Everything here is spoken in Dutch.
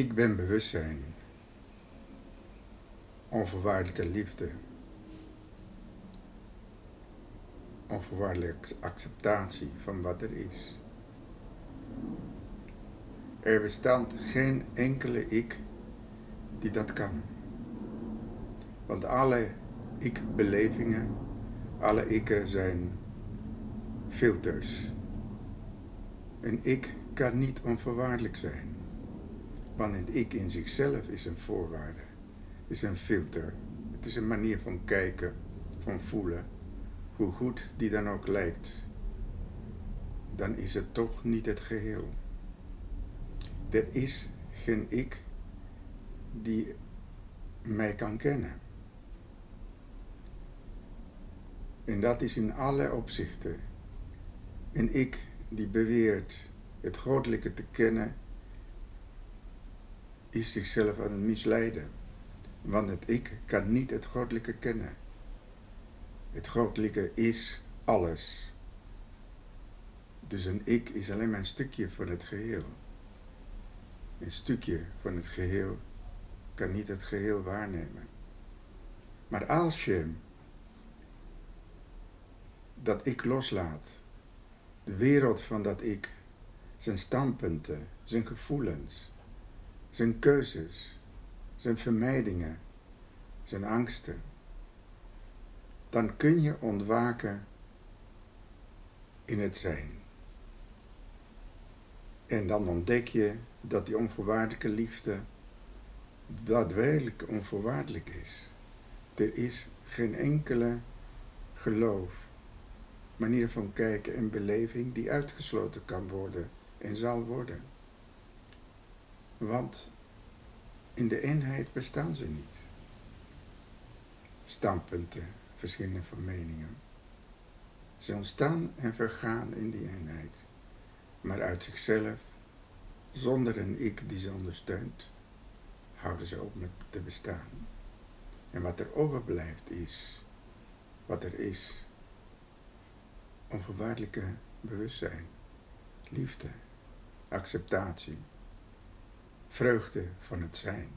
Ik ben bewustzijn. Onvoorwaardelijke liefde. Onvoorwaardelijke acceptatie van wat er is. Er bestaat geen enkele ik die dat kan. Want alle ik-belevingen, alle ikken zijn filters. Een ik kan niet onvoorwaardelijk zijn. Want een ik in zichzelf is een voorwaarde, is een filter. Het is een manier van kijken, van voelen, hoe goed die dan ook lijkt. Dan is het toch niet het geheel. Er is geen ik die mij kan kennen. En dat is in alle opzichten. Een ik die beweert het goddelijke te kennen, is zichzelf aan het misleiden. Want het ik kan niet het goddelijke kennen. Het goddelijke is alles. Dus een ik is alleen maar een stukje van het geheel. Een stukje van het geheel kan niet het geheel waarnemen. Maar als je dat ik loslaat, de wereld van dat ik, zijn standpunten, zijn gevoelens, zijn keuzes, zijn vermijdingen, zijn angsten, dan kun je ontwaken in het zijn. En dan ontdek je dat die onvoorwaardelijke liefde daadwerkelijk onvoorwaardelijk is. Er is geen enkele geloof, manier van kijken en beleving die uitgesloten kan worden en zal worden. Want in de eenheid bestaan ze niet. Standpunten, verschillen van meningen. Ze ontstaan en vergaan in die eenheid, maar uit zichzelf, zonder een ik die ze ondersteunt, houden ze op met te bestaan. En wat er overblijft is, wat er is, onvoorwaardelijke bewustzijn, liefde, acceptatie, vreugde van het zijn.